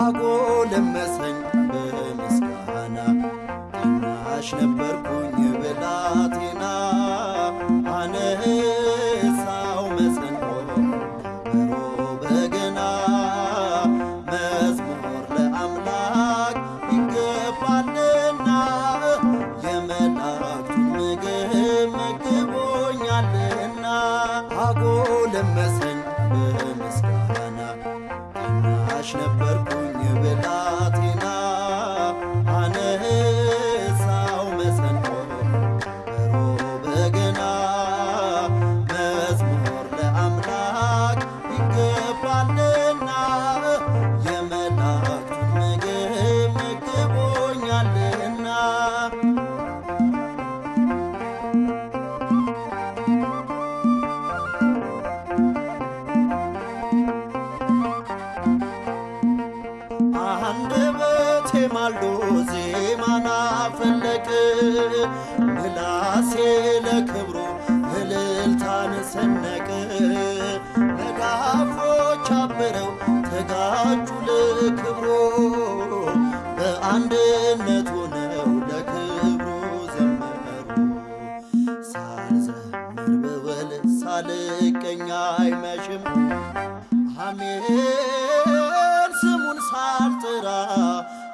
አጎለመሰ ነበርኩኝ ብላቴና አንደበቴ ማልዶ ዜማና ፈለቅ ምላሴ ለክብሩ እልልታን ሰነቅ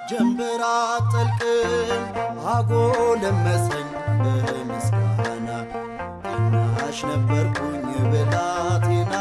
ጀንበር አጠልቅም አጎለመሰኝ በምስጋና ታናሽ ነበርኩኝ ብላቴና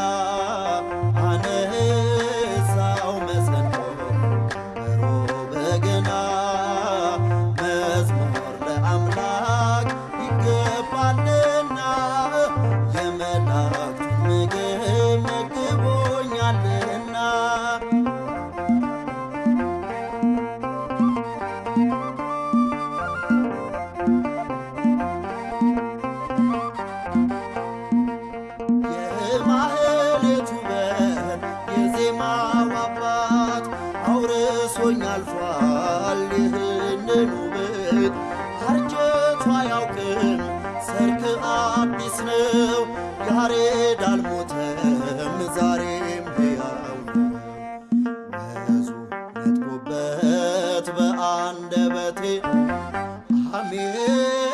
የዜማው አባት አውርሶኝ አልፏል። ይህንን ውበት አርጀቱ አያውቅም። ሰርክ አዲስ ነው። ያሬድ አልሞተም ዛሬም ሕያው ወዙ ነጥቦበት በአንደበቴ አሜን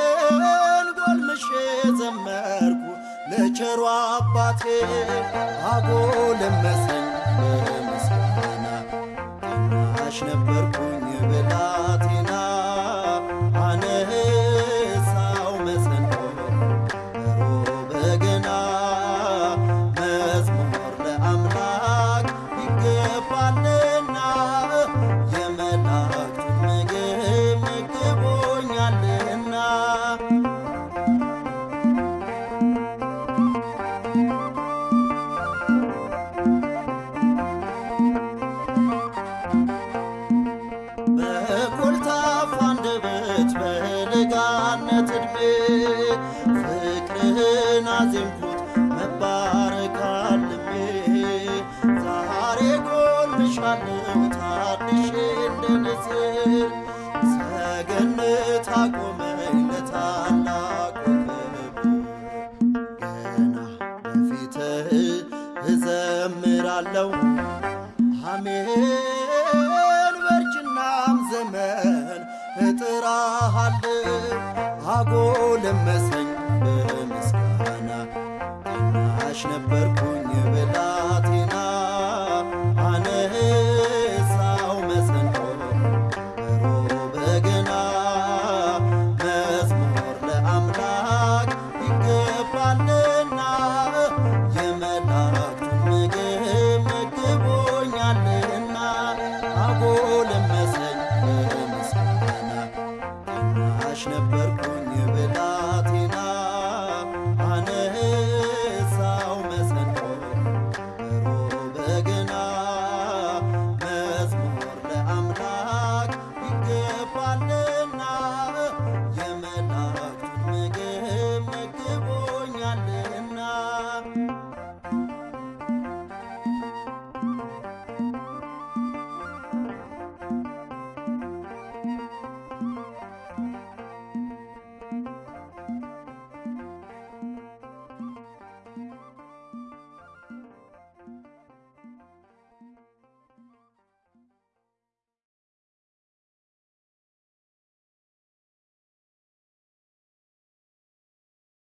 ለቸሩ አባቴ አጎለመሰኝ በምስጋና ጎልምሻለሁ ታድሼ እንደ ንስር ሰገነት አቆመኝ ለታላቁ ገና በፊትህ እዘምራለሁ አሜን በእርጅናም ዘመን እጥራሃለሁ አጎለመሰኝ በምስጋና ታናሽ ነበርኩኝ